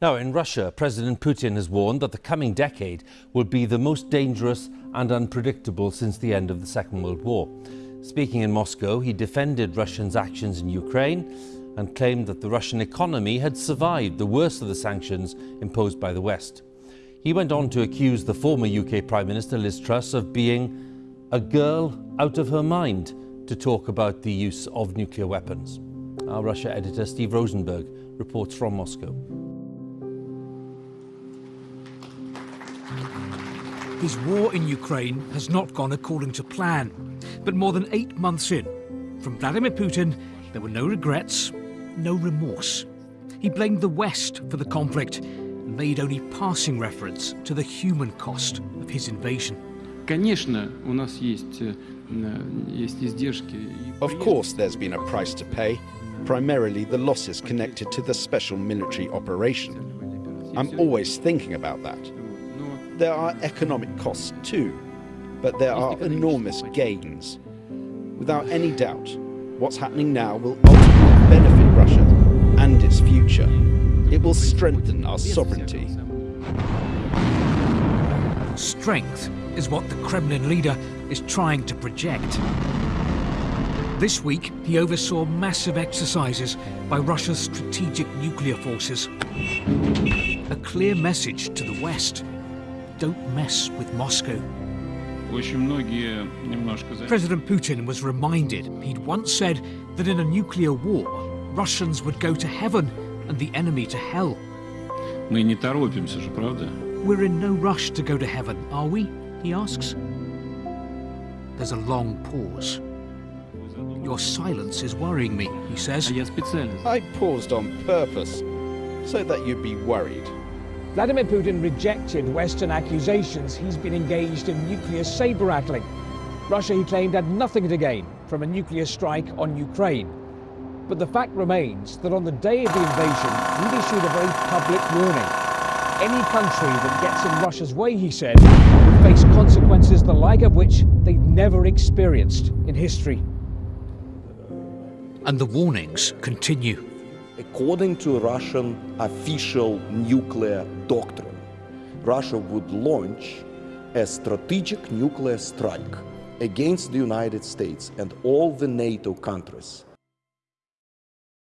Now, in Russia, President Putin has warned that the coming decade will be the most dangerous and unpredictable since the end of the Second World War. Speaking in Moscow, he defended Russia's actions in Ukraine and claimed that the Russian economy had survived the worst of the sanctions imposed by the West. He went on to accuse the former UK Prime Minister Liz Truss of being a girl out of her mind to talk about the use of nuclear weapons. Our Russia editor Steve Rosenberg reports from Moscow. His war in Ukraine has not gone according to plan, but more than eight months in, from Vladimir Putin, there were no regrets, no remorse. He blamed the West for the conflict made only passing reference to the human cost of his invasion. Of course, there's been a price to pay, primarily the losses connected to the special military operation. I'm always thinking about that. There are economic costs too, but there are enormous gains. Without any doubt, what's happening now will ultimately benefit Russia and its future. It will strengthen our sovereignty. Strength is what the Kremlin leader is trying to project. This week, he oversaw massive exercises by Russia's strategic nuclear forces. A clear message to the West don't mess with Moscow. President Putin was reminded he'd once said that in a nuclear war, Russians would go to heaven and the enemy to hell. We're in no rush to go to heaven, are we? He asks. There's a long pause. Your silence is worrying me, he says. I paused on purpose, so that you'd be worried. Vladimir Putin rejected Western accusations he's been engaged in nuclear saber-rattling. Russia, he claimed, had nothing to gain from a nuclear strike on Ukraine. But the fact remains that on the day of the invasion, he'd issued a very public warning. Any country that gets in Russia's way, he said, would face consequences the like of which they'd never experienced in history. And the warnings continue. According to Russian official nuclear doctrine, Russia would launch a strategic nuclear strike against the United States and all the NATO countries